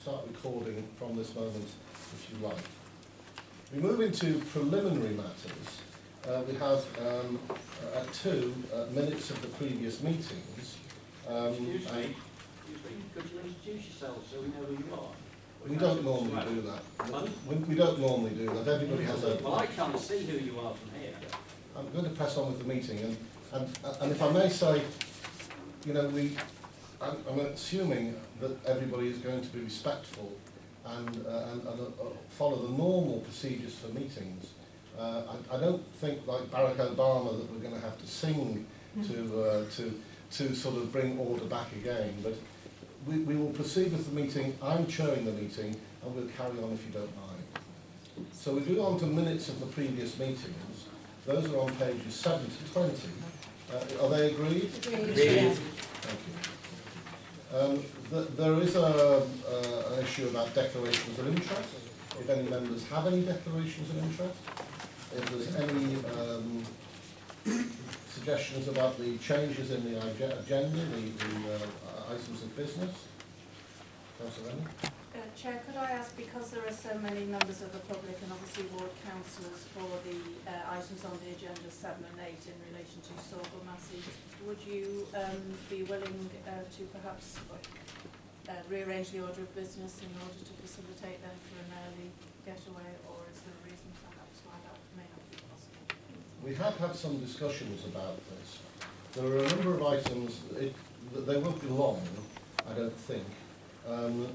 start recording from this moment if you like. We move into preliminary matters. Uh, we have um, uh, two uh, minutes of the previous meetings. Um, Excuse me, excuse me, could you introduce yourself so we know who you are? we don't normally do that. We, we don't normally do that. Everybody has a. Well, I can't see who you are from here. I'm going to press on with the meeting, and, and, and if I may say, you know, we, I'm, I'm assuming that everybody is going to be respectful and, uh, and, and uh, follow the normal procedures for meetings. Uh, I, I don't think, like Barack Obama, that we're going to have to sing to, uh, to, to sort of bring order back again, but we, we will proceed with the meeting. I'm chairing the meeting, and we'll carry on if you don't mind. So we go on to minutes of the previous meetings. Those are on pages 7 to 20. Uh, are they agreed? Agreed. Thank you. Um, th- there is a, uh, an issue about declarations of interest. If any members have any declarations of interest, if there's any um, suggestions about the changes in the agenda, the, the uh, items of business. Councillor? Uh, Chair, could I ask, because there are so many members of the public and obviously ward councillors for the uh, items on the agenda seven and eight in relation to Saughall Massie, would you um, be willing uh, to perhaps uh, rearrange the order of business in order to facilitate them for an early getaway, or is there a reason perhaps why that may not be possible? We have had some discussions about this. There are a number of items, it, they won't be long, I don't think, um,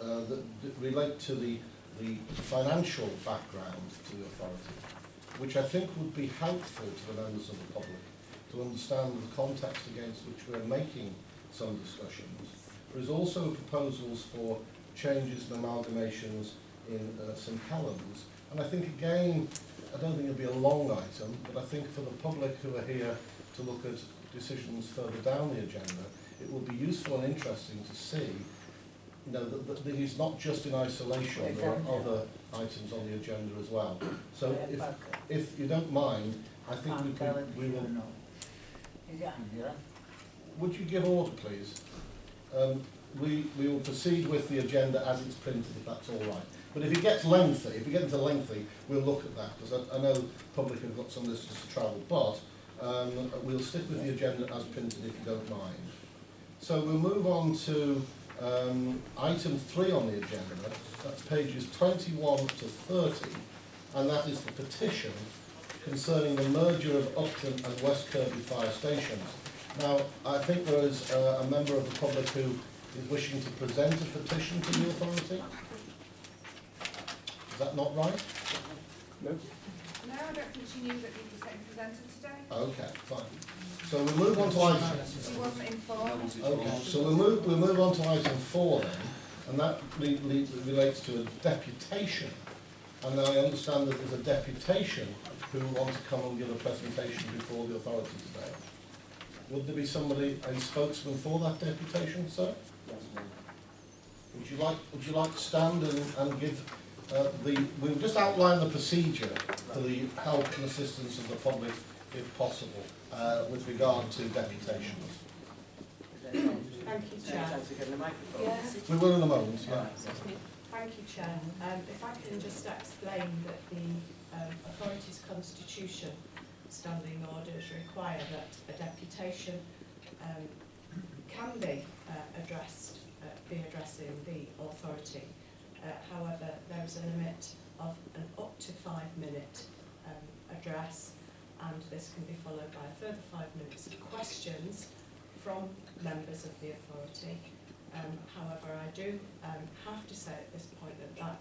uh, that d- relate to the, the financial background to the authority, which I think would be helpful to the members of the public to understand the context against which we're making some discussions. There is also proposals for changes and amalgamations in uh, St Helens, and I think again, I don't think it'll be a long item, but I think for the public who are here to look at decisions further down the agenda, it will be useful and interesting to see, you know, that, that not just in isolation, there are other items on the agenda as well. So if, if you don't mind, I think we could, we will, would you give order, please? Um, we, we will proceed with the agenda as it's printed, if that's all right. But if it gets lengthy, if we get into lengthy, we'll look at that, because I, I know public have got some distance to travel, but um, we'll stick with the agenda as printed, if you don't mind. So we'll move on to um, item three on the agenda, that's pages 21 to 30, and that is the petition concerning the merger of Upton and West Kirby fire stations. Now, I think there is uh, a member of the public who is wishing to present a petition to the authority. Is that not right? No, No, I don't think she knew that he was getting presented today. Okay, fine. So we'll move on to item, She wasn't informed. okay, so we'll move, we'll move on to item four then, and that relates to a deputation. And I understand that there's a deputation who want to come and give a presentation before the authority today. Would there be somebody, a spokesman for that deputation, sir? Would you like, would you like to stand and, and give uh, the, we'll just outline the procedure for the help and assistance of the public, if possible, uh, with regard to deputations. Thank you, Chair. Yes, We will in a moment, yeah. thank you, Chair. Um, if I can just explain that the um, authority's constitution standing orders require that a deputation um, can be uh, addressed, uh, be addressing the authority. Uh, however, there is a limit of an up to five minute um, address and this can be followed by a further five minutes of questions from members of the authority. Um, however, I do um, have to say at this point that that,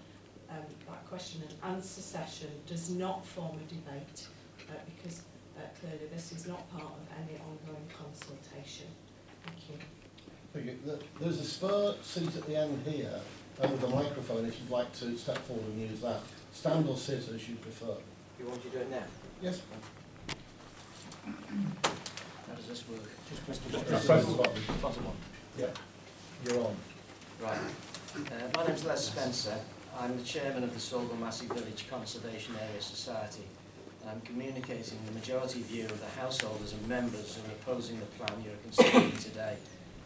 um, that question and answer session does not form a debate uh, because uh, clearly this is not part of any ongoing consultation. Thank you. Thank you. There's a spur seat at the end here, and the microphone, if you'd like to step forward and use that. Stand or sit as you prefer. You want to do it now? Yes? How does this work? Just press the Just button. press the button. Bottom one. Yeah. You're on. Right. Uh, my name's Les Spencer. I'm the chairman of the Saughall Massie Village Conservation Area Society. I'm communicating the majority view of the householders and members who are opposing the plan you're considering today,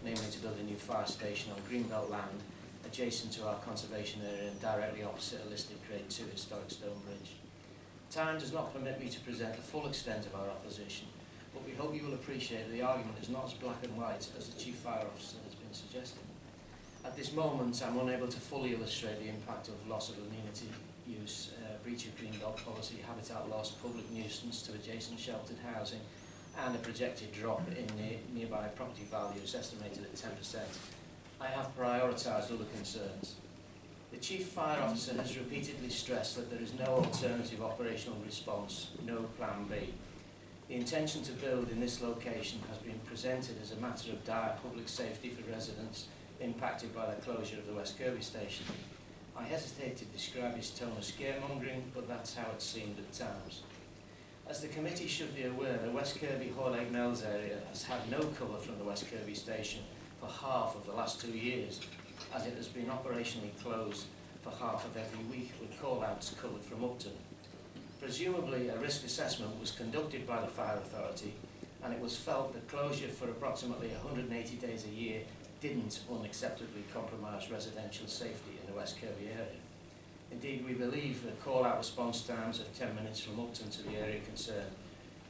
namely to build a new fire station on Greenbelt land adjacent to our conservation area and directly opposite a listed Grade 2 historic stone bridge. Time does not permit me to present the full extent of our opposition, but we hope you will appreciate that the argument is not as black and white as the Chief Fire Officer has been suggesting. At this moment, I'm unable to fully illustrate the impact of loss of amenity use, uh, breach of green belt policy, habitat loss, public nuisance to adjacent sheltered housing, and a projected drop in the nearby property values estimated at 10%. I have prioritised other concerns. The Chief Fire Officer has repeatedly stressed that there is no alternative operational response, no plan B. The intention to build in this location has been presented as a matter of dire public safety for residents impacted by the closure of the West Kirby station. I hesitate to describe his tone as scaremongering, but that's how it seemed at times. As the committee should be aware, the West Kirby Hoylake Meols area has had no cover from the West Kirby station for half of the last two years, as it has been operationally closed for half of every week with call-outs covered from Upton. Presumably, a risk assessment was conducted by the fire authority, and it was felt that closure for approximately 180 days a year didn't unacceptably compromise residential safety in the West Kirby area. Indeed, we believe the call-out response times of 10 minutes from Upton to the area concerned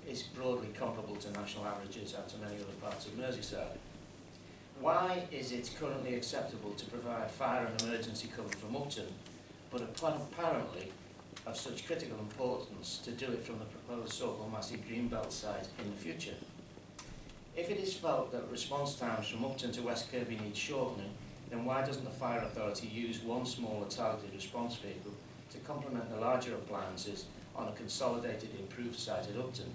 is broadly comparable to national averages and to many other parts of Merseyside. Why is it currently acceptable to provide fire and emergency cover from Upton, but appa- apparently of such critical importance to do it from the proposed Saughall Massie Greenbelt site in the future? If it is felt that response times from Upton to West Kirby need shortening, then why doesn't the fire authority use one smaller targeted response vehicle to complement the larger appliances on a consolidated improved site at Upton?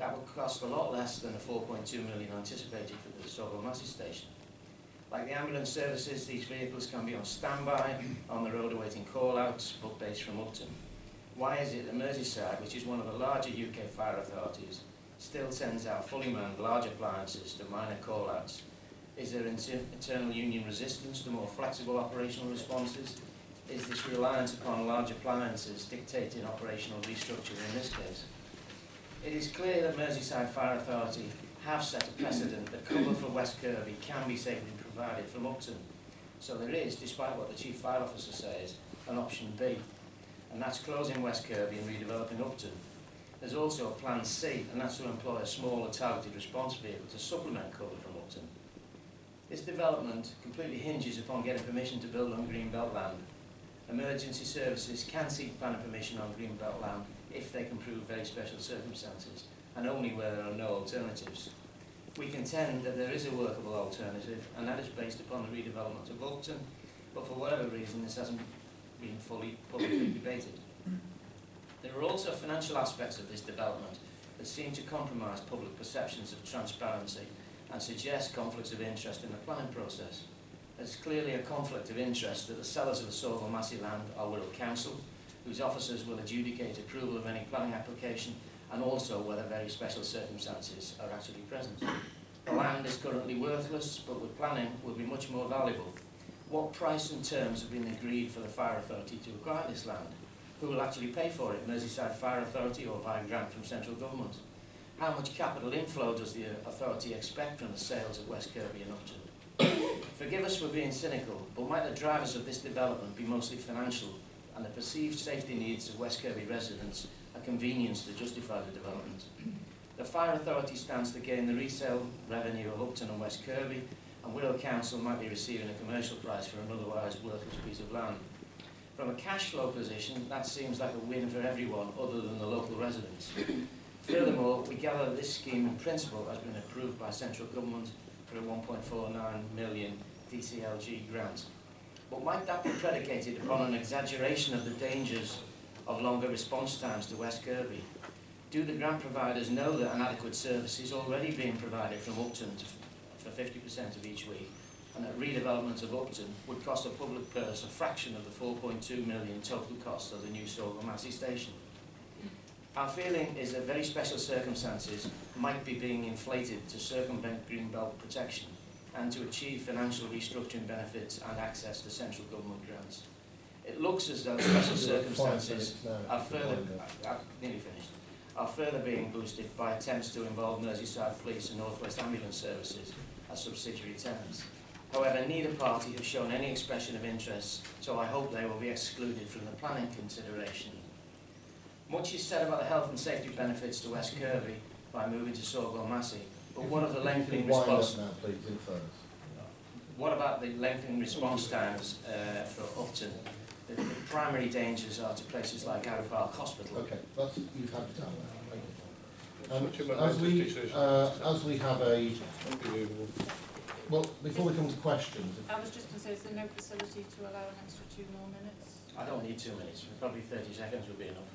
That would cost a lot less than the 4.2 million anticipated for the Saughall Massie station. Like the ambulance services, these vehicles can be on standby, on the road awaiting call-outs, but based from Upton. Why is it that Merseyside, which is one of the larger UK fire authorities, still sends out fully manned large appliances to minor call-outs? Is there inter- internal union resistance to more flexible operational responses? Is this reliance upon large appliances dictating operational restructure in this case? It is clear that Merseyside Fire Authority have set a precedent that cover for West Kirby can be safely provided from Upton. So there is, despite what the Chief Fire Officer says, an option B, and that's closing West Kirby and redeveloping Upton. There's also a plan C, and that's to employ a smaller targeted response vehicle to supplement cover from Upton. This development completely hinges upon getting permission to build on Greenbelt land. Emergency services can seek planning permission on Greenbelt land if they can prove very special circumstances, and only where there are no alternatives. We contend that there is a workable alternative, and that is based upon the redevelopment of Upton, but for whatever reason this hasn't been fully publicly debated. There are also financial aspects of this development that seem to compromise public perceptions of transparency and suggest conflicts of interest in the planning process. There's clearly a conflict of interest that the sellers of the Saughall Massie land are Wirral Council, whose officers will adjudicate approval of any planning application and also whether very special circumstances are actually present. The land is currently worthless, but with planning will be much more valuable. What price and terms have been agreed for the fire authority to acquire this land? Who will actually pay for it, Merseyside Fire Authority or via grant from central government? How much capital inflow does the uh, authority expect from the sales of West Kirby and Upton? Forgive us for being cynical, but might the drivers of this development be mostly financial and the perceived safety needs of West Kirby residents a convenience to justify the development? The fire authority stands to gain the resale revenue of Upton and West Kirby, and Wirral Council might be receiving a commercial price for an otherwise worthless piece of land. From a cash flow position, that seems like a win for everyone other than the local residents. Furthermore, we gather this scheme in principle has been approved by central government for a 1.49 million DCLG grant. But might that be predicated upon an exaggeration of the dangers of longer response times to West Kirby? Do the grant providers know that an adequate service is already being provided from Upton to, for 50% of each week, and that redevelopment of Upton would cost a public purse a fraction of the 4.2 million total cost of the new Saughall Massie station? Our feeling is that very special circumstances might be being inflated to circumvent Greenbelt protection and to achieve financial restructuring benefits and access to central government grants. It looks as though special circumstances are further, I've uh, uh, nearly finished, are further being boosted by attempts to involve Merseyside Police and North West Ambulance Services as subsidiary tenants. However, neither party has shown any expression of interest, so I hope they will be excluded from the planning consideration. Much is said about the health and safety benefits to West Kirby by moving to Saughall Massie, but what of the lengthening response? now, please, in fairness. What about the lengthening response times uh, for Upton? The, the primary dangers are to places like Arrowe Park Hospital. Okay, that's, you've had it down there. Um, as we, uh, as we have a, well, before we come to questions, if- I was just going to say, is there no facility to allow an extra two more minutes? I don't need two minutes, probably 30 seconds would be enough.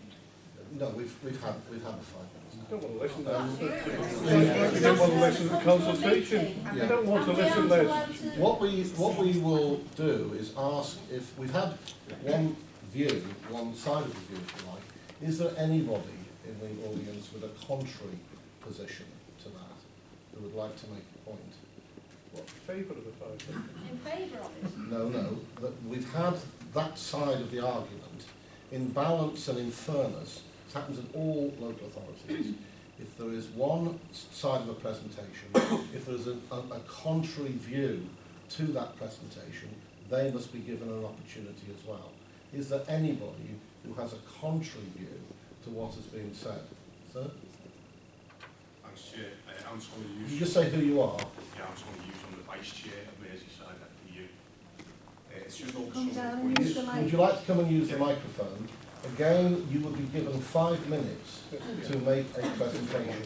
no, we've, we've had, we've had the five minutes. I don't want to listen to that. You don't want to listen to the consultation. You don't want to listen to this. What we, what we will do is ask if, we've had one view, one side of the view, if you like, is there anybody in the audience with a contrary position to that, who would like to make a point? What, favour of the five? In favour of it? No, no, that we've had that side of the argument. In balance and in fairness, it happens in all local authorities. If there is one side of a presentation, if there is a, a, a contrary view to that presentation, they must be given an opportunity as well. Is there anybody who has a contrary view to what has been said? Sir? Thanks, Chair. Uh, I'm Tommy You Hughes. just say who you are. Yeah, I'm Tommy Hughes. I'm the Vice Chair of Merseyside FBU. Uh, it's just over Come some down of the use points. the Would you like to come and use the microphone? Again, you will be given five minutes to make a presentation.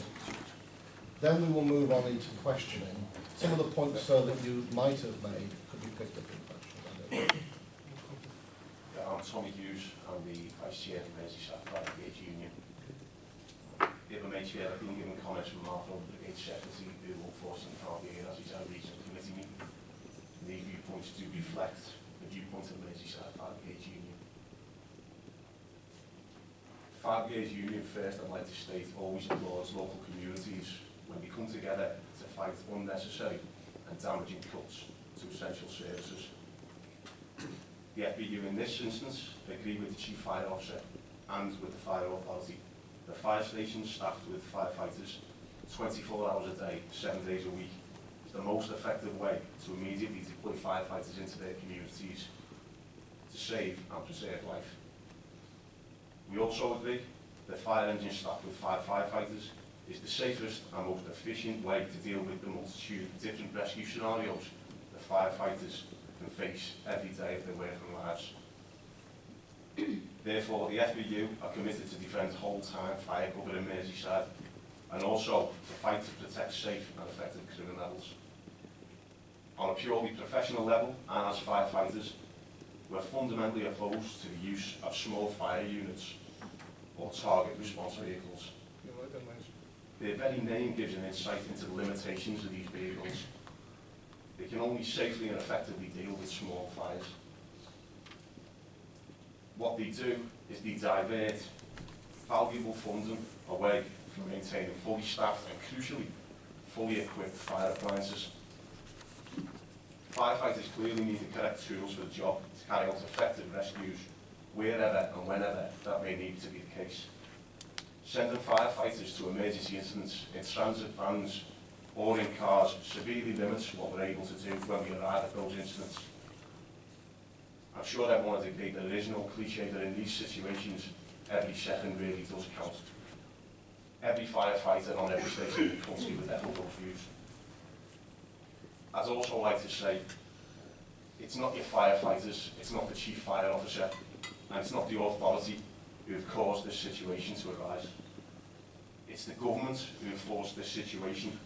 Then we will move on into questioning. Some of the points, sir, that you might have made could be picked up in questions. I'm Tommy Hughes. I'm the Vice Chair of Merseyside Fire Brigade Union. The other Chair, I've been given comments from Mark Rowe, the Brigade Secretary, who unfortunately can't be here as he's a regional committee meeting. The viewpoints do reflect the viewpoint of the Merseyside Fire Brigade Union. Brigade Union first, I'd like to state, always applauds local communities when we come together to fight unnecessary and damaging cuts to essential services. The FBU in this instance agree with the Chief Fire Officer and with the Fire Authority. The fire station staffed with firefighters 24 hours a day, 7 days a week is the most effective way to immediately deploy firefighters into their communities to save and preserve life. We also agree that fire engine staffed with five firefighters is the safest and most efficient way to deal with the multitude of different rescue scenarios that firefighters can face every day of their working lives. Therefore, the FBU are committed to defend whole-time fire cover in Merseyside and also to fight to protect safe and effective criminals. On a purely professional level and as firefighters, we're fundamentally opposed to the use of small fire units or target response vehicles. You like that, mate? Their very name gives an insight into the limitations of these vehicles. They can only safely and effectively deal with small fires. What they do is they divert valuable funding away from maintaining fully staffed and crucially fully equipped fire appliances. Firefighters clearly need the correct tools for the job to carry out effective rescues wherever and whenever that may need to be the case. Sending firefighters to emergency incidents in transit vans or in cars severely limits what we're able to do when we arrive at those incidents. I'm sure everyone would agree that there is no cliche that in these situations every second really does count. Every firefighter on every station in the would echo those views. I'd also like to say, it's not your firefighters, it's not the chief fire officer, and it's not the authority who have caused this situation to arise. It's the government who have forced this situation.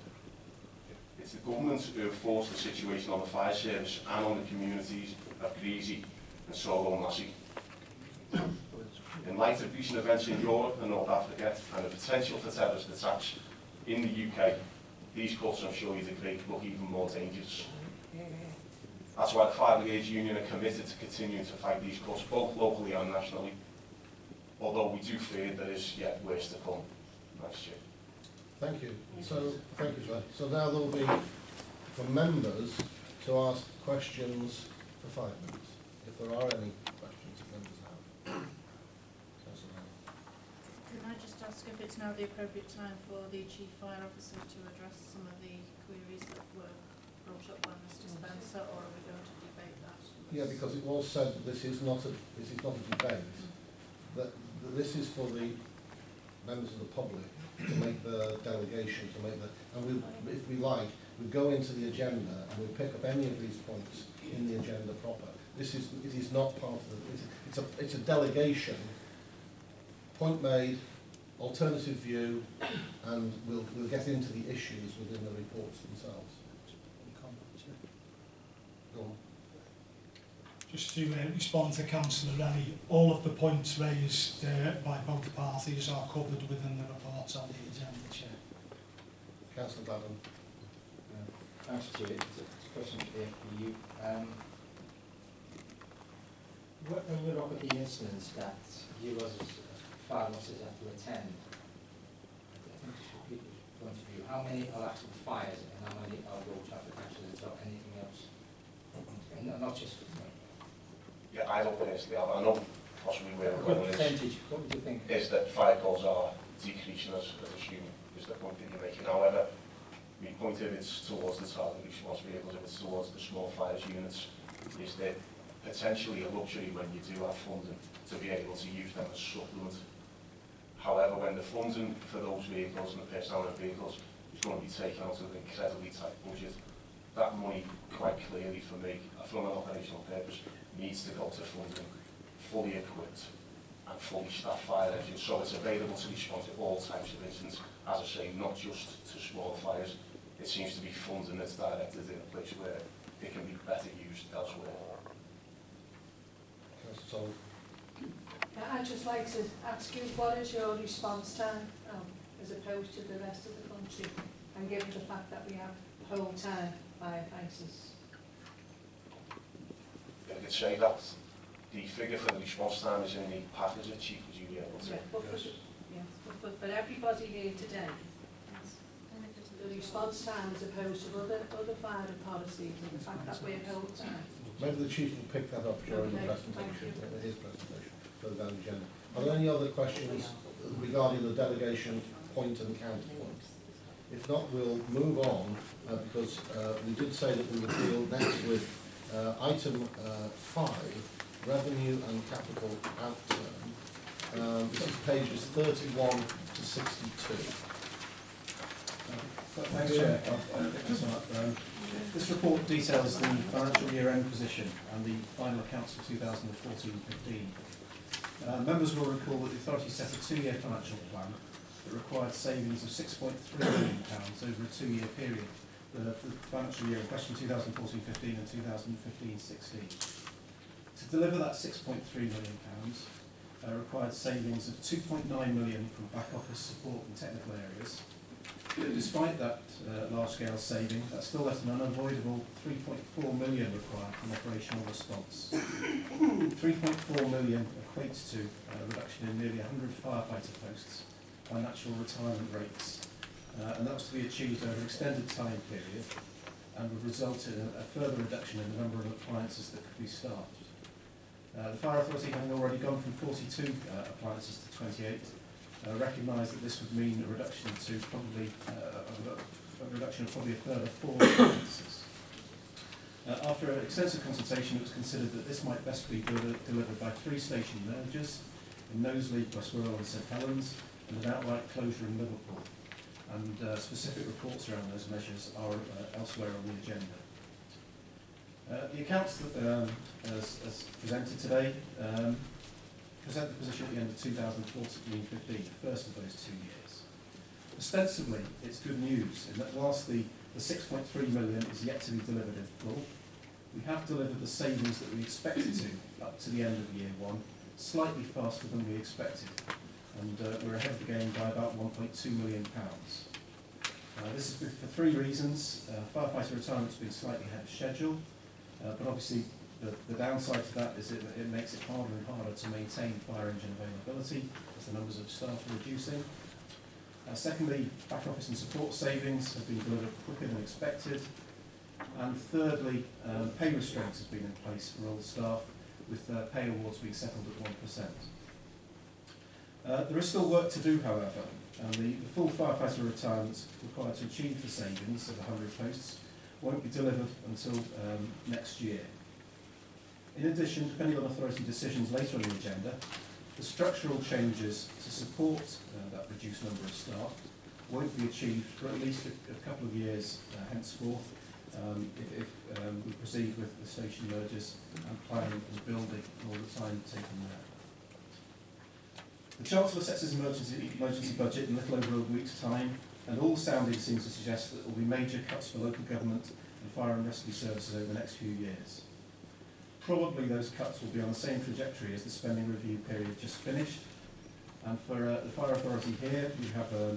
It's the government who have forced the situation on the fire service and on the communities of Greasby and Saughall Massie. In light of recent events in Europe and North Africa and the potential for terrorist attacks in the UK, these cuts, I'm sure you'd agree, look even more dangerous. That's why the Fire Brigades Union are committed to continuing to fight these cuts, both locally and nationally, although we do fear there is yet worse to come. next year. Thank you. So, thank you, sir. So now there will be for members to ask questions for five minutes, if there are any questions that members have. Can I just ask if it's now the appropriate time for the chief fire officer to address some of the queries that were brought up by Mr Spencer, or are we going to debate that? Yeah, because it was said that this is not a, this is not a debate, that, that this is for the members of the public to make the delegation, to make the, and we, if we like, we go into the agenda and we pick up any of these points in the agenda proper. This is, it is not part of the, it's, it's a, it's a delegation, point made, alternative view, and we'll, we'll get into the issues within the reports themselves. Go on. Just to uh, respond to Councillor Rennie, all of the points raised uh, by both parties are covered within the reports on the agenda, Chair. Councillor Gladden. Thanks, Chair. It's a question for the FBU. Um, when we look at the incidents that you as fire officers have to attend, I think from people's point of view, how many are actual fires and how many are road traffic accidents or anything else? And not, not just for me. Yeah, I don't personally have, I know possibly where we're going is, what would you think? is that fire calls are decreasing as, as assumed, is the point that you're making. However, we point if it's towards the target response vehicles, if it's towards the small fires units, is that potentially a luxury when you do have funding to be able to use them as supplement. However, when the funding for those vehicles and the personnel the vehicles is going to be taken out of an incredibly tight budget, that money, quite clearly for me, from an operational purpose, needs to go to funding fully equipped and fully staffed fire engines, so it's available to respond to all types of incidents, as I say, not just to small fires. It seems to be funding that's directed in a place where it can be better used elsewhere. Councillor Solomon. I'd just like to ask you, what is your response time um, as opposed to the rest of the country? And given the fact that we have whole time firefighters. could say that the figure for the response time is in the package that Chief would you be able to? Yeah, but, for, yeah, but for, for everybody here today, the response time as opposed to other, other fire policies and the fact that we're held time. Maybe the Chief will pick that up during okay, the presentation, uh, his presentation for the value agenda. Are there any other questions regarding the delegation point and counterpoint? If not, we'll move on uh, because uh, we did say that we would deal next with uh, item uh, five, revenue and capital outturn. Um, this is pages thirty-one to sixty-two. Thanks, Chair. I'll- I'll pick this one up. Um, This report details the financial year-end position and the final accounts for 2014-15. Uh, Members will recall that the authority set a two-year financial plan that required savings of £6.3 million pounds over a two-year period, the the financial year in question 2014-15 and 2015-16. To deliver that £6.3 million pounds, uh, required savings of 2.9 million from back office support and technical areas, Despite that uh, large-scale saving, that still left an unavoidable 3.4 million required from operational response. 3.4 million equates to a reduction in nearly 100 firefighter posts by natural retirement rates, uh, and that was to be achieved over an extended time period and would result in a, a further reduction in the number of appliances that could be staffed. Uh, the Fire Authority, having already gone from 42 uh, appliances to 28, uh, recognise that this would mean a reduction to probably uh, a, a reduction of probably a further four appliances. Uh, after an extensive consultation, it was considered that this might best be deli- delivered by three station mergers in Knowsley, Wirral and St Helens, and an outright closure in Liverpool. And uh, specific reports around those measures are uh, elsewhere on the agenda. Uh, the accounts that, um, as, as presented today um, present the position at the end of 2014-15, the first of those two years. Ostensibly, it's good news in that whilst the, the 6.3 million is yet to be delivered in full, we have delivered the savings that we expected to up to the end of year one, slightly faster than we expected. And uh, we're ahead of the game by about 1.2 million pounds. Uh, this is for three reasons. Uh, firefighter retirement's been slightly ahead of schedule, uh, but obviously the, the downside to that is it, it makes it harder and harder to maintain fire engine availability as the numbers of staff are reducing. Uh, secondly, back office and support savings have been delivered quicker than expected. And thirdly, um, pay restraints have been in place for all staff, with uh, pay awards being settled at 1%. Uh, there is still work to do, however, and the, the full firefighter retirements required to achieve the savings of 100 posts won't be delivered until um, next year. In addition, depending on authority decisions later on the agenda, the structural changes to support uh, that reduced number of staff won't be achieved for at least a, a couple of years uh, henceforth um, if, if um, we proceed with the station mergers and planning and building all the time taken there. The Chancellor sets his emergency, emergency budget in little over a week's time, and all sounding seems to suggest that there will be major cuts for local government and fire and rescue services over the next few years. Probably those cuts will be on the same trajectory as the spending review period just finished. And for uh, the fire authority here, we have uh, uh,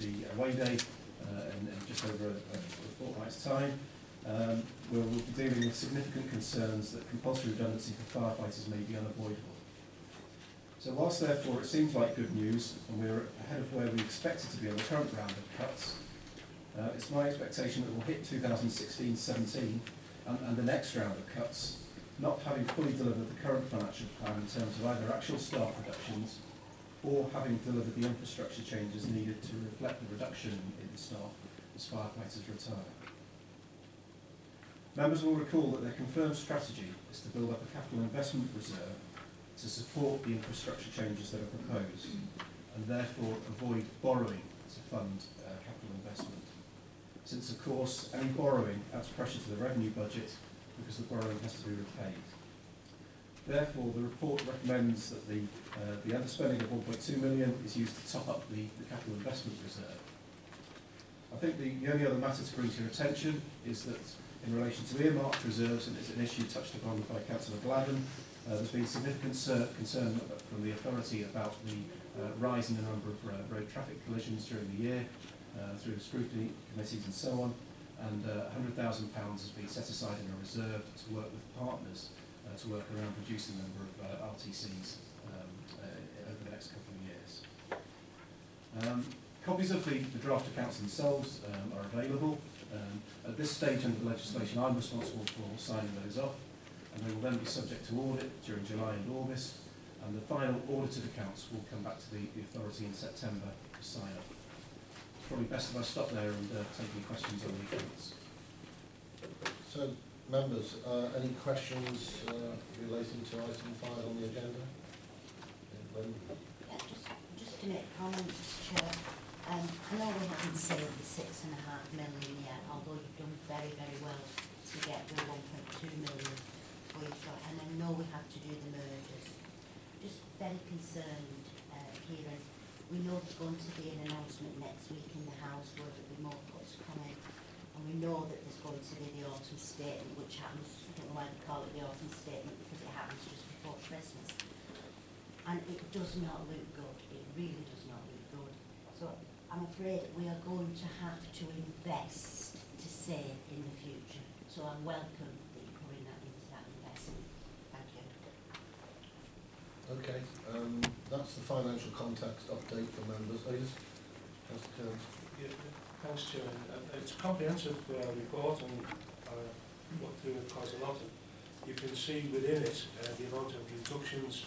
the away day uh, in, in just over a, a, fortnight's time. Um, we'll be dealing with significant concerns that compulsory redundancy for firefighters may be unavoidable. So whilst therefore it seems like good news and we're ahead of where we expected to be on the current round of cuts, uh, it's my expectation that we'll hit 2016-17 and, and the next round of cuts, not having fully delivered the current financial plan in terms of either actual staff reductions or having delivered the infrastructure changes needed to reflect the reduction in the staff as firefighters retire. Members will recall that their confirmed strategy is to build up a capital investment reserve to support the infrastructure changes that are proposed and therefore avoid borrowing to fund uh, capital investment. Since of course any borrowing adds pressure to the revenue budget because the borrowing has to be repaid. Therefore, the report recommends that the, uh, the underspending of 1.2 million is used to top up the, the capital investment reserve. I think the, the only other matter to bring to your attention is that in relation to earmarked reserves, and it's an issue touched upon by Councillor Gladden, uh, there's been significant concern from the authority about the uh, rise in the number of uh, road traffic collisions during the year uh, through scrutiny committees and so on, and uh, £100,000 has been set aside in a reserve to work with partners to work around reducing the number of RTCs um, over the next couple of years. Um, copies of the, the draft accounts themselves um, are available. Um, at this stage under the legislation, I'm responsible for signing those off, and they will then be subject to audit during July and August, and the final audited accounts will come back to the, the authority in September for sign off. It's probably best if I stop there and uh, take any questions on the accounts. So, members, uh, any questions uh, relating to item five on the agenda? Lynn? Yeah, just, just to make comments, Chair. Um, I know we haven't saved the six and a half million yet, although you've done very, very well to get the one point two million and I know we have to do the mergers. Just very concerned, uh, we know there's going to be an announcement next week in the House where there'll be more cuts coming. And we know that there's going to be the autumn statement, which happens, I don't know why they call it the autumn statement, because it happens just before Christmas. And it does not look good, it really does not look good. So I'm afraid we are going to have to invest to save in the future. So I welcome that you're putting that into that investment. Thank you. Okay, um, that's the financial context update for members. Yes? Councillor Kearns. Yeah, Thanks, Chairman. Uh, It's a comprehensive uh, report and uh, looked through it quite a lot. And You can see within it uh, the amount of reductions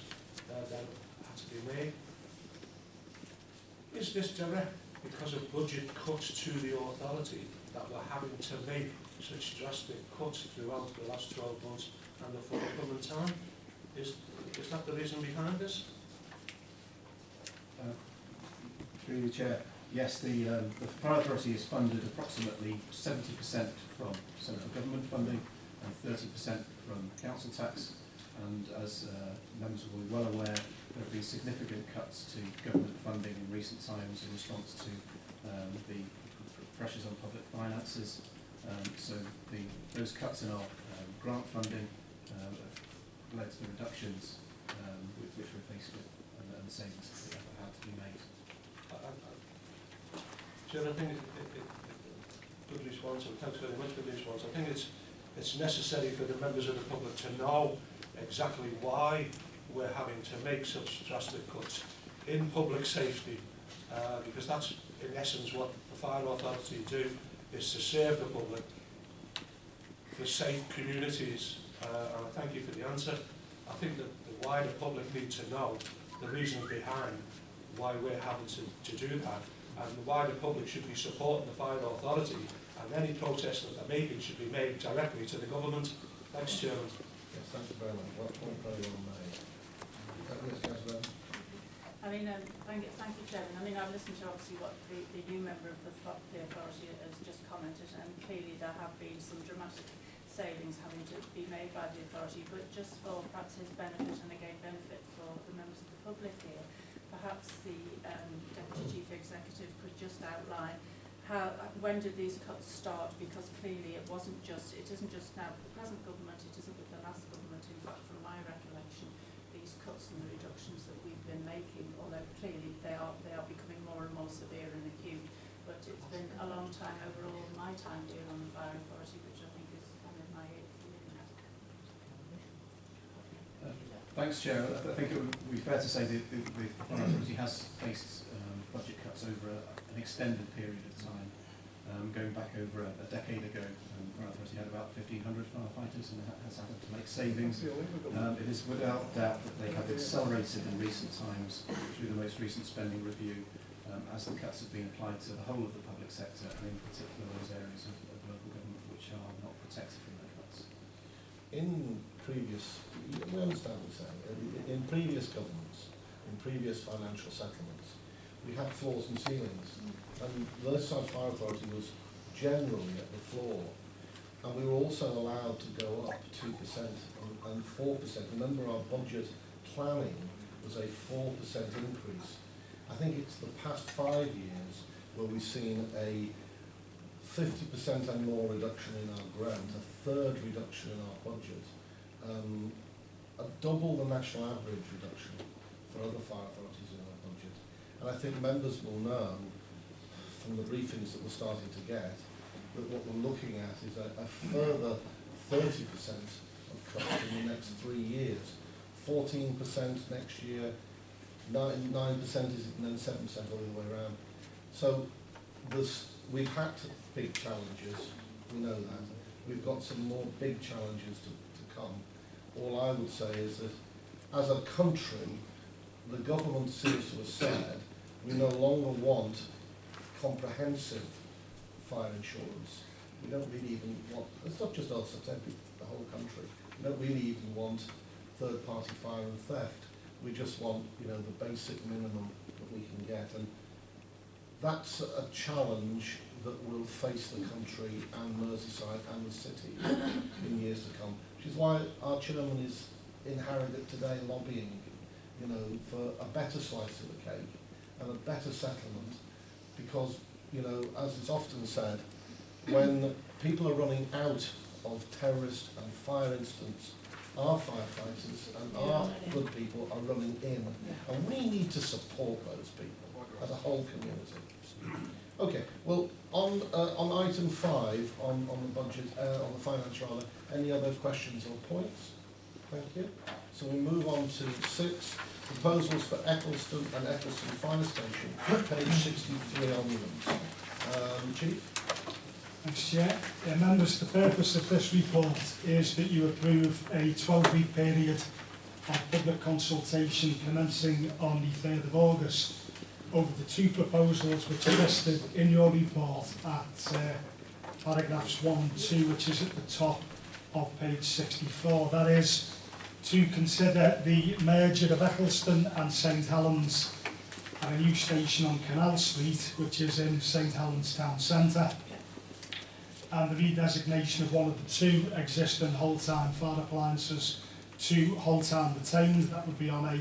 uh, that had to be made. Is this direct because of budget cuts to the authority that we're having to make such drastic cuts throughout the last 12 months and the forthcoming time? Is, is that the reason behind this? Uh, Through the chair, yes, the, um, the fire authority is funded approximately seventy percent from central government funding and thirty percent from council tax. And as uh, members will be well aware, there have been significant cuts to government funding in recent times in response to um, the pressures on public finances. Um, so the, those cuts in our um, grant funding have led to the reductions which, which we're faced with and, and the savings that have had to be made. I- I think it, it, it, good response, and thanks very much for the response. I think it's, it's necessary for the members of the public to know exactly why we're having to make such drastic cuts in public safety, uh, because that's in essence what the fire authority do, is to serve the public for safe communities. Uh, and I thank you for the answer. I think that the public need to know the reasons behind why we're having to, to do that. And why the public should be supporting the fire authority and any protests that are made should be made directly to the government. Thanks, Chairman. Yes, thank you very much. Well, point very well made. Yes, Councillor Evans? I mean, um, thank you, thank you, Chairman. I mean, I've listened to obviously what the, the new member of the, the authority has just commented, and clearly there have been some dramatic savings having to be made by the authority, but just for perhaps his benefit and again benefit for the members of the public here, perhaps the um, Deputy Chief Executive could just outline how, when did these cuts start? Because clearly it wasn't just, it isn't just now the present government, it isn't with the last government. In fact, from my recollection, these cuts and the reductions that we've been making, although clearly they are, they are becoming more and more severe and acute, but it's been a long time overall, my time here on the fire authority, which I think is kind of my eighth year now. Uh, Thanks, Chair. I think it would be fair to say that the, Fire Authority has faced um, budget cuts over a, an extended period of time. Um, going back over a, a decade ago, um, Fire Authority had about 1,500 firefighters and ha- has had to make savings. Um, it is without doubt that they have accelerated in recent times through the most recent spending review um, as the cuts have been applied to the whole of the public sector and in particular those areas of, of local government which are not protected from the cuts. In previous, we understand what you're saying, In- previous governments, in previous financial settlements, we had floors and ceilings. And the Merseyside Fire Authority was generally at the floor. And we were also allowed to go up two percent and four percent. Remember our budget planning was a four percent increase. I think it's the past five years where we've seen a fifty percent and more reduction in our grant, a third reduction in our budget, um, double the national average reduction for other fire authorities in our budget. And I think members will know from the briefings that we're starting to get that what we're looking at is a, a further thirty percent of cuts in the next three years. Fourteen percent next year, nine nine percent is and then seven percent all the way around. So there's, we've had big challenges, we know that. We've got some more big challenges to, to come. All I would say is that as a country, the government seems to have said, we no longer want comprehensive fire insurance. We don't really even want, it's not just us, it's every, the whole country. We don't really even want third-party fire and theft. We just want, you know, the basic minimum that we can get. And that's a challenge that will face the country and Merseyside and the city in years to come. Which is why our chairman is in Harrogate today lobbying, you know, for a better slice of the cake and a better settlement. Because, you know, as is often said, when people are running out of terrorist and fire incidents, our firefighters and our good people are running in. And we need to support those people as a whole community. Okay, well, on, uh, on item five, on, on the budget, uh, on the finance rather, any other questions or points? Thank you. So we move on to six, proposals for Eccleston and Eccleston Fire Station, page sixty-three onwards. Um, Chief? Thanks, Chair. Uh, members, the purpose of this report is that you approve a 12-week period of public consultation commencing on the 3rd of August over the two proposals which are listed in your report at uh, paragraphs 1 and 2, which is at the top of page 64. That is to consider the merger of Eccleston and St Helens and a new station on Canal Street, which is in St Helens Town Centre and the redesignation of one of the two existing whole-time fire appliances to whole-time retained. That would be on a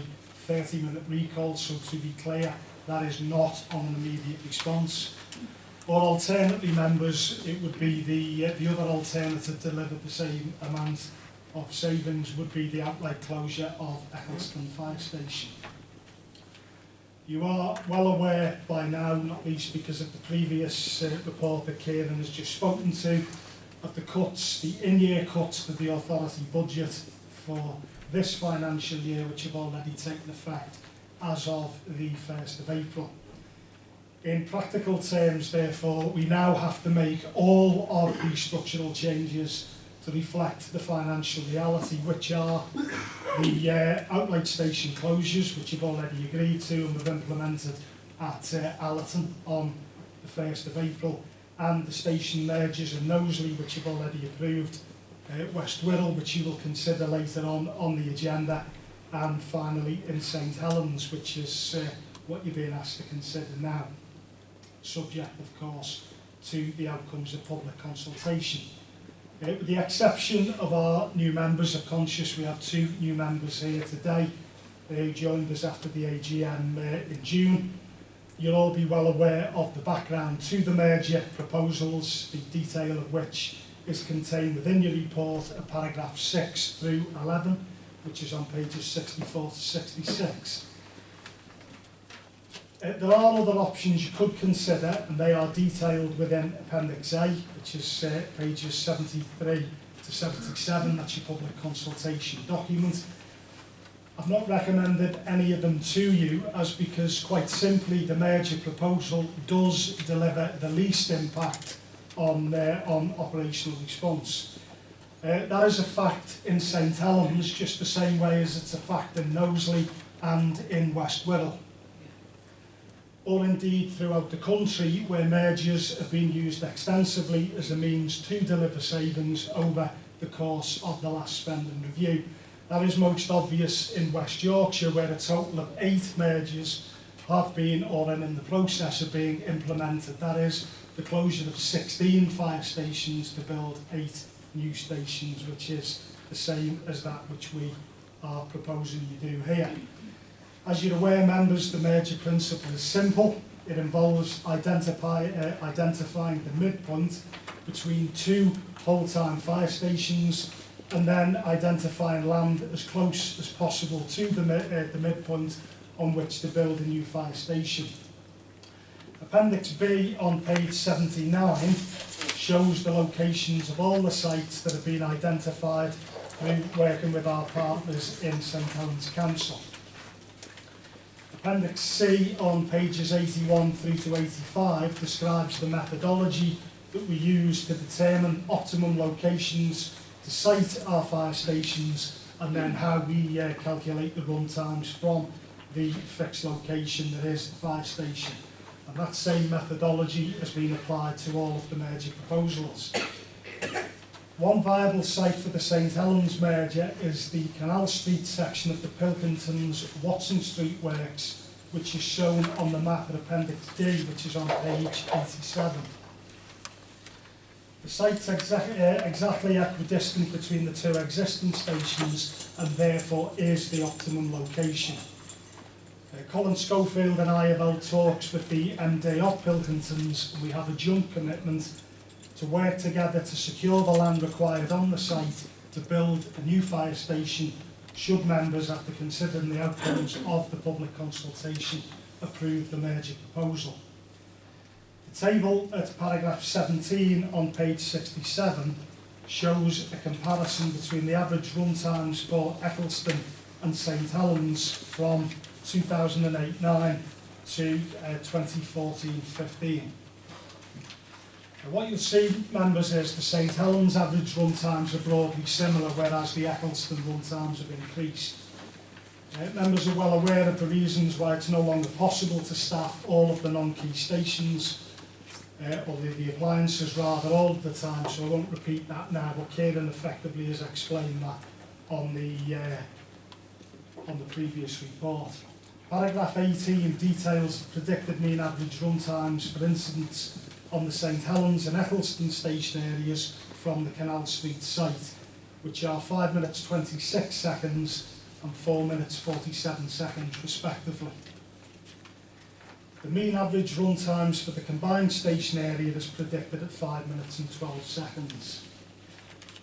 30-minute recall, so to be clear, that is not on an immediate response. Or alternately, members, it would be the, uh, the other alternative to deliver the same amount of savings would be the outright closure of Eccleston Fire Station. You are well aware by now, not least because of the previous uh, report that Kieran has just spoken to, of the cuts, the in-year cuts to the authority budget for this financial year, which have already taken effect as of the 1st of April. In practical terms, therefore, we now have to make all of these structural changes to reflect the financial reality, which are the uh, outright station closures, which you've already agreed to and we've implemented at uh, Allerton on the 1st of April, and the station mergers in Knowsley, which you've already approved, uh, West Wirral, which you will consider later on on the agenda, and finally in St Helens, which is uh, what you're being asked to consider now, subject, of course, to the outcomes of public consultation. Uh, with the exception of our new members of Conscious, we have two new members here today uh, who joined us after the AGM uh, in June. You'll all be well aware of the background to the merger proposals, the detail of which is contained within your report at paragraph 6 through 11, which is on pages 64 to 66. Uh, there are other options you could consider, and they are detailed within Appendix A, which is uh, pages 73 to 77. That's your public consultation document. I've not recommended any of them to you as because quite simply the merger proposal does deliver the least impact on, uh, on operational response. Uh, that is a fact in St Helens just the same way as it's a fact in Knowsley and in West Wirral. Or indeed throughout the country where mergers have been used extensively as a means to deliver savings over the course of the last spending review. That is most obvious in West Yorkshire, where a total of eight mergers have been or are in the process of being implemented. That is the closure of 16 fire stations to build eight new stations, which is the same as that which we are proposing you do here. As you're aware, members, the merger principle is simple. It involves identify, uh, identifying the midpoint between two whole-time fire stations and then identifying land as close as possible to the, uh, the midpoint on which to build a new fire station. Appendix B on page 79 shows the locations of all the sites that have been identified through working with our partners in St Helens Council. Appendix C on pages 81 through to 85 describes the methodology that we use to determine optimum locations to site our fire stations and then how we uh, calculate the run times from the fixed location that is the fire station. And that same methodology has been applied to all of the merger proposals. One viable site for the St Helens merger is the Canal Street section of the Pilkingtons Watson Street works, which is shown on the map at Appendix D, which is on page 87. The site's exa uh, exactly equidistant between the two existing stations and therefore is the optimum location. Uh, Colin Schofield and I have held talks with the MD of Pilkingtons we have a joint commitment to work together to secure the land required on the site to build a new fire station should members, after considering the outcomes of the public consultation, approve the merger proposal. The table at paragraph 17 on page 67 shows a comparison between the average run times for Eccleston and St Helens from 2008-9 to uh, 2014-15. What you'll see, members, is the St Helens average run times are broadly similar, whereas the Eccleston run times have increased. Uh, members are well aware of the reasons why it's no longer possible to staff all of the non-key stations, uh, or the, the appliances rather, all of the time, so I won't repeat that now, but Kieran effectively has explained that on the, uh, on the previous report. Paragraph 18 details predicted mean average run times for incidents on the St Helens and Eccleston station areas from the Canal Street site, which are 5 minutes 26 seconds and 4 minutes 47 seconds respectively. The mean average run times for the combined station area is predicted at 5 minutes and 12 seconds.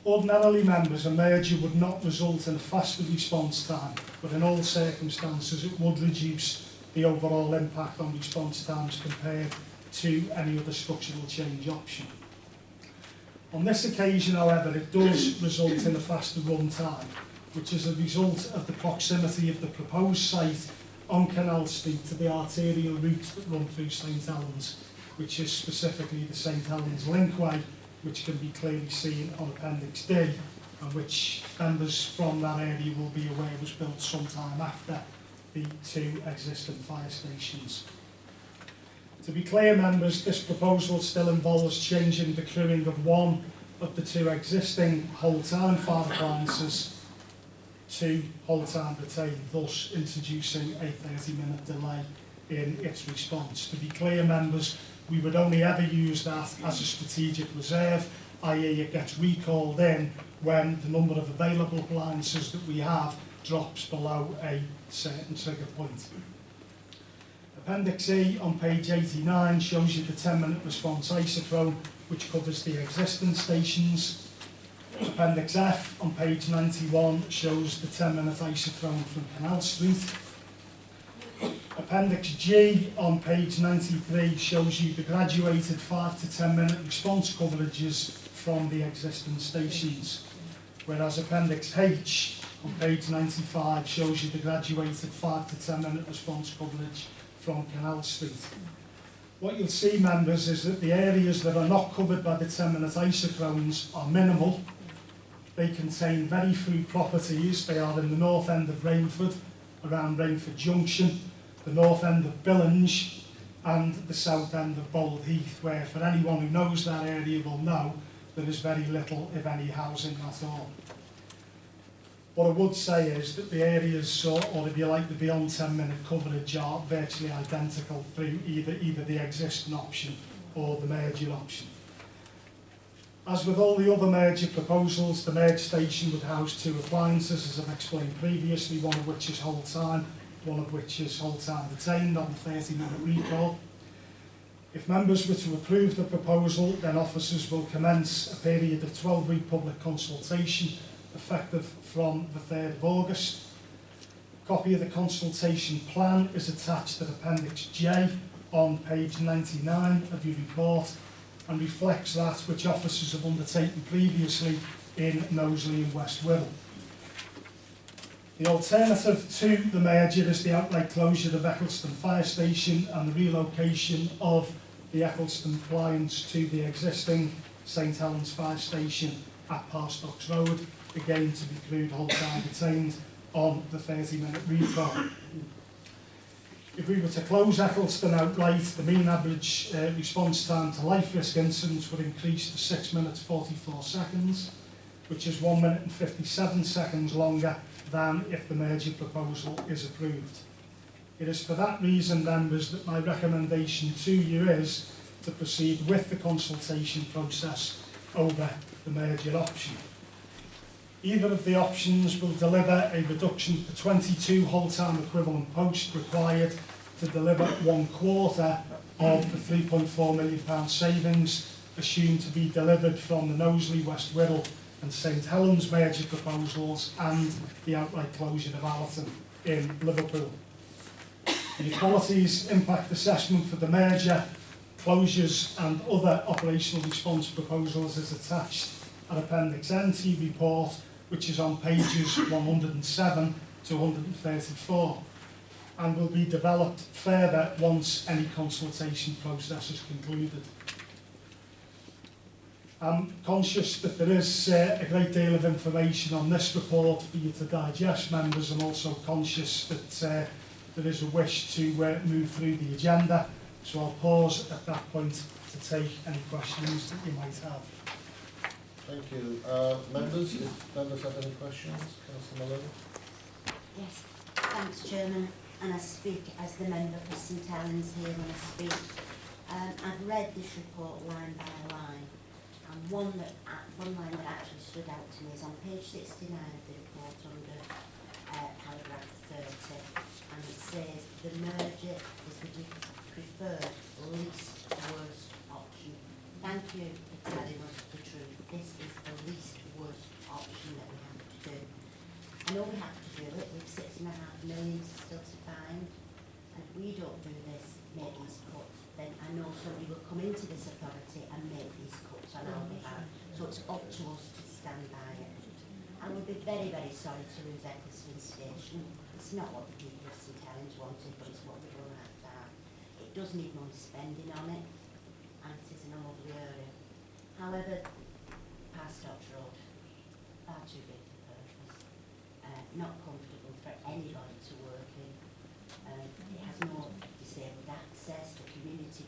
Ordinarily members, a merger would not result in a faster response time, but in all circumstances it would reduce the overall impact on response times compared to any other structural change option. On this occasion, however, it does result in a faster run time, which is a result of the proximity of the proposed site on Canal Street to the arterial routes that run through St Helens, which is specifically the St Helens Linkway, which can be clearly seen on Appendix D, and which members from that area will be aware was built sometime after the two existing fire stations. To be clear, members, this proposal still involves changing the crewing of one of the two existing whole-time fire appliances to whole-time retain, thus introducing a 30-minute delay in its response. To be clear, members, we would only ever use that as a strategic reserve, i.e. it gets recalled in when the number of available appliances that we have drops below a certain trigger point. Appendix E on page 89 shows you the 10 minute response isochrone which covers the existing stations. Appendix F on page 91 shows the 10 minute isochrone from Canal Street. Appendix G on page 93 shows you the graduated 5 to 10 minute response coverages from the existing stations. Whereas Appendix H on page 95 shows you the graduated 5 to 10 minute response coverage from Canal Street. What you'll see, members, is that the areas that are not covered by the 10 minute isochrones are minimal. They contain very few properties. They are in the north end of Rainford, around Rainford Junction, the north end of Billinge, and the south end of Bold Heath, where for anyone who knows that area will know there is very little, if any, housing at all. What I would say is that the areas, so, or if you like, the beyond 10 minute coverage are virtually identical through either, either the existing option or the merger option. As with all the other merger proposals, the merge station would house two appliances, as I've explained previously, one of which is whole time, one of which is whole time retained on 30 minute recall. If members were to approve the proposal, then officers will commence a period of 12 week public consultation effective from the 3rd of August. A copy of the consultation plan is attached to Appendix J on page 99 of your report and reflects that which officers have undertaken previously in Knowsley and West Wirral. The alternative to the merger is the outright closure of Eccleston Fire Station and the relocation of the Eccleston clients to the existing St Helens Fire Station at Parr Stocks Road, again to be crude whole time retained on the 30 minute recall. If we were to close Eccleston outright, the mean average uh, response time to life risk incidents would increase to 6 minutes 44 seconds, which is 1 minute and 57 seconds longer than if the merger proposal is approved. It is for that reason, members, that my recommendation to you is to proceed with the consultation process over the merger option. Either of the options will deliver a reduction to 22 whole-time equivalent posts required to deliver one quarter of the 3.4 million pound savings assumed to be delivered from the Knowsley, West Wirral and St Helens merger proposals and the outright closure of Allerton in Liverpool. The equalities impact assessment for the merger, closures and other operational response proposals is attached at Appendix N to your report which is on pages 107 to 134 and will be developed further once any consultation process is concluded. I'm conscious that there is uh, a great deal of information on this report for you to digest, members. I'm also conscious that uh, there is a wish to uh, move through the agenda, so I'll pause at that point to take any questions that you might have. Thank you. Uh, members, if members have any questions, Councillor Malone? Yes, thanks Chairman, and I speak as the member for St Helens here when I speak. Um, I've read this report line by line, and one that, one line that actually stood out to me is on page sixty-nine of the report under uh, paragraph thirty, and it says, the merger is the preferred least worst option. Thank you for telling us the truth. This is the least worst option that we have to do. I know we have to do it, we've six and a half million still to find, and if we don't do this, make these cuts, then I know somebody will come into this authority and make So it's up to us to stand by it. And we'd be very, very sorry to lose Eccleston Station. It's not what the people of St Helens wanted, but it's what we're going to have. It does need money spending on it, and it is an lovely area. However, past Parr Stocks Road, far too big for purpose uh, not comfortable for anybody to work in. Um, it has no disabled access, the community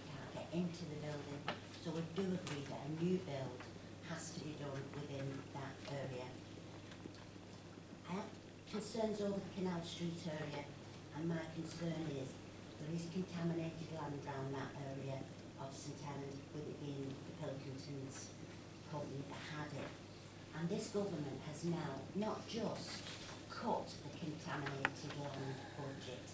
rebuild has to be done within that area. I have concerns over the Canal Street area, and my concern is there is contaminated land around that area of St Helens, with it being the Pilkingtons company that had it. And this government has now not just cut the contaminated land budget,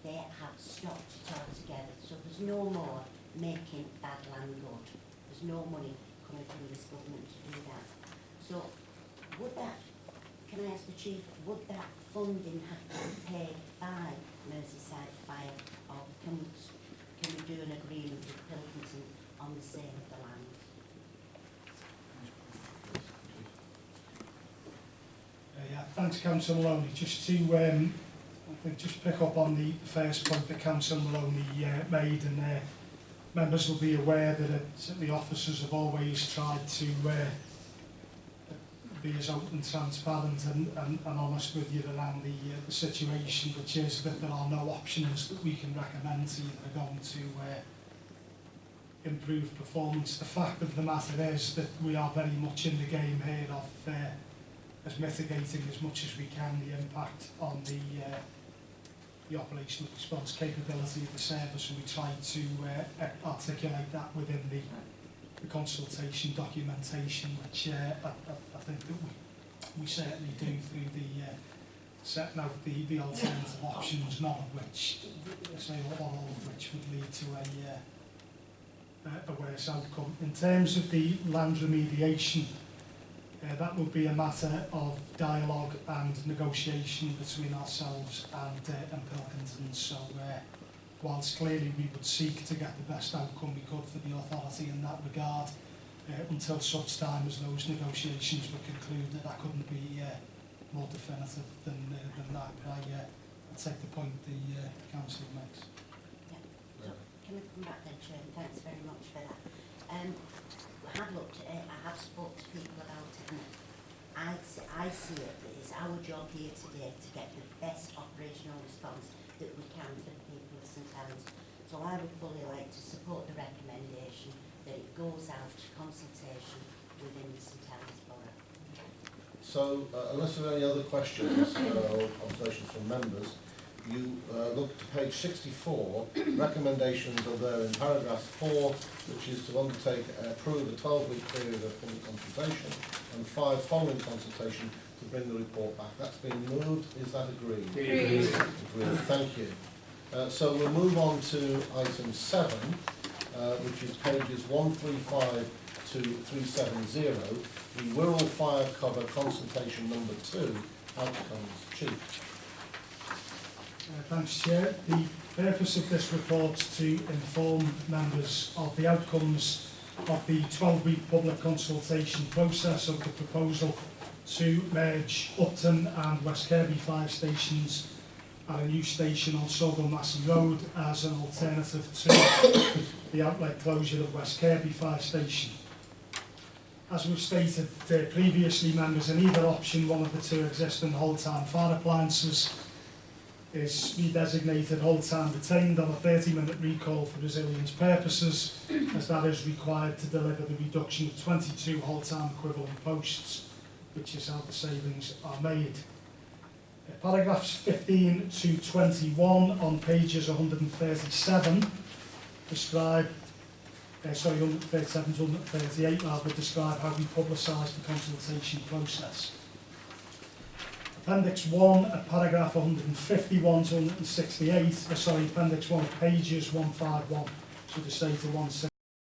they have stopped it altogether. So there's no more making bad land good. There's no money this government to do that. So would that, can I ask the chief, would that funding have to be paid by Merseyside Fire or can can we do an agreement with Pilkington on the sale of the land? Uh, yeah, thanks Councillor Maloney. Just to um, I think just pick up on the first point that Councillor Maloney uh, made and uh, members will be aware that uh, officers have always tried to uh, be as open, transparent and, and, and honest with you around the, uh, the situation, which is that there are no options that we can recommend to you that are going to uh, improve performance. The fact of the matter is that we are very much in the game here of uh, as mitigating as much as we can the impact on the uh, the operational response capability of the service and we try to uh, articulate that within the, the consultation documentation which uh, I, I, I think that we, we certainly do through the uh, setting out the, the alternative options, none of which, say all, of which would lead to a, uh, a worse outcome. In terms of the land remediation, Uh, that would be a matter of dialogue and negotiation between ourselves and, uh, and Pilkington. So, uh, whilst clearly we would seek to get the best outcome we could for the authority in that regard, uh, until such time as those negotiations were concluded, I couldn't be uh, more definitive than, uh, than that. But I, uh, take the point the uh, council makes. Can we come back then, Chair? Thanks very much for that. Um, I have looked at it, I have spoken to people about it, and I, I see it that it's our job here today to get the best operational response that we can for the people of St Helens. So I would fully like to support the recommendation that it goes out to consultation within the St Helens Borough. So, uh, unless there are any other questions uh, or observations from members, you uh, look to page 64, recommendations are there in paragraph 4, which is to undertake, uh, approve a 12-week period of public consultation, and 5, following consultation, to bring the report back. That's been moved, is that agreed? Agreed. Agreed, thank you. Uh, so we'll move on to item 7, uh, which is pages 135 to 370, the Wirral Fire Cover Consultation Number 2, outcomes. Chief. Uh, Thanks, Chair. The purpose of this report is to inform members of the outcomes of the 12-week public consultation process of the proposal to merge Upton and West Kirby fire stations at a new station on Saughall Massie Road as an alternative to the outlet closure of West Kirby fire station. As we've stated uh, previously, members, in either option, one of the two existing whole-time fire appliances is redesignated time retained on a 30 minute recall for resilience purposes as that is required to deliver the reduction of 22 hold time equivalent posts which is how the savings are made. Uh, Paragraphs 15 to 21 on pages 137 describe uh, sorry, 137 to 138 rather describe how we publicise the consultation process. Appendix 1 at paragraph 151 to 168, uh, sorry, Appendix 1 pages 151 to the say to 160.